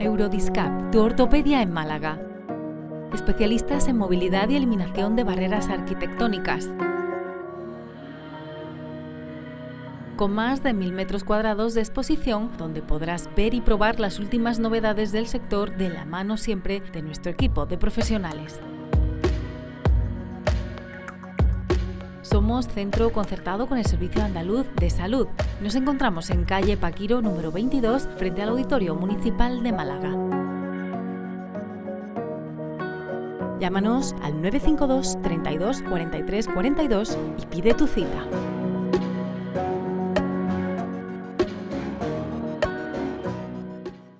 Neurodiscap, tu ortopedia en Málaga. Especialistas en movilidad y eliminación de barreras arquitectónicas. Con más de mil metros cuadrados de exposición, donde podrás ver y probar las últimas novedades del sector de la mano siempre de nuestro equipo de profesionales. Somos centro concertado con el Servicio Andaluz de Salud. Nos encontramos en calle Paquiro número 22 frente al Auditorio Municipal de Málaga. Llámanos al 952 32 43 42 y pide tu cita.